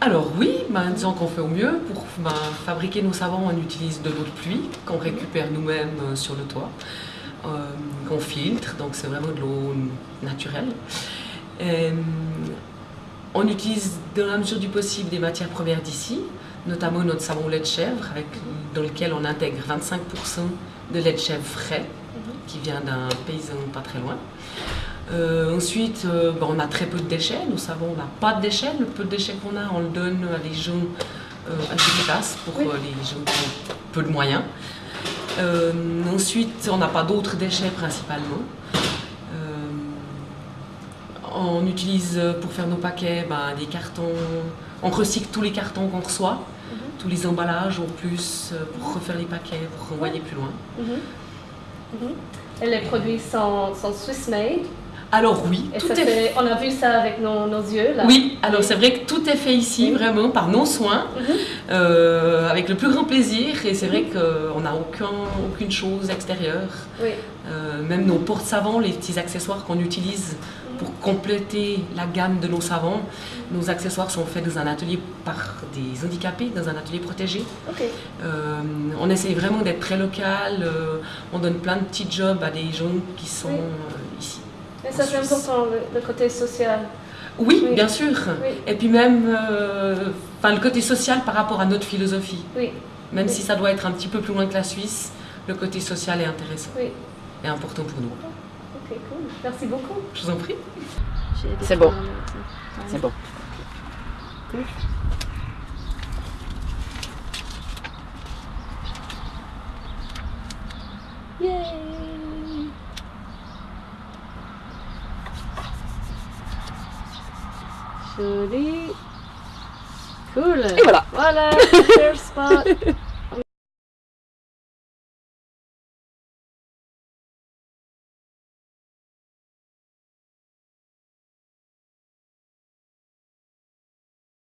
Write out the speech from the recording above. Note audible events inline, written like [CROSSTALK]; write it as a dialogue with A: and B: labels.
A: Alors oui, ben, disons qu'on fait au mieux. Pour ben, fabriquer nos savons, on utilise de l'eau de pluie qu'on récupère nous-mêmes euh, sur le toit, euh, qu'on filtre, donc c'est vraiment de l'eau naturelle. Euh, on utilise dans la mesure du possible des matières premières d'ici, notamment notre savon lait de chèvre, avec, dans lequel on intègre 25% de lait de chèvre frais, qui vient d'un paysan pas très loin. Euh, ensuite, euh, on a très peu de déchets. Nous savons, on n'a pas de déchets. Le peu de déchets qu'on a, on le donne à des gens euh, classes pour
B: Oui.
A: euh, les gens qui ont peu de moyens. Ensuite, on n'a pas d'autres déchets principalement. On utilise pour faire nos paquets ben, des cartons. On recycle tous les cartons qu'on reçoit, tous les emballages en plus pour refaire les paquets, pour renvoyer plus loin.
B: Mhm. Mhm. Et les produits sont, sont Swiss made.
A: Alors oui,
B: Et
A: tout est
B: fait- on a vu ça avec nos, nos yeux là.
A: Oui, alors c'est vrai que tout est fait ici,
B: Oui.
A: vraiment par nos soins,
B: Mhm.
A: euh, avec le plus grand plaisir. Et c'est vrai qu'on n'a aucun, aucune chose extérieure.
B: Oui.
A: Euh, même nos porte-savons, les petits accessoires qu'on utilise pour compléter la gamme de nos savons, nos accessoires sont faits dans un atelier par des handicapés, dans un atelier protégé. Euh, on essaye vraiment d'être très local. on donne plein de petits jobs à des gens qui sont ici.
B: Et ça c'est important, le, le côté social.
A: Oui,
B: Oui.
A: bien sûr.
B: Oui.
A: Et puis même euh, enfin, le côté social par rapport à notre philosophie.
B: Oui,
A: Même
B: Oui.
A: si ça doit être un petit peu plus loin que la Suisse, le côté social est intéressant
B: oui.
A: et important pour nous.
B: Ok, cool. Merci beaucoup.
A: Je vous en prie.
C: C'est bon. C'est bon.
B: Yay! Joli. Cool.
C: Et voilà.
B: Voilà, spot. [LAUGHS]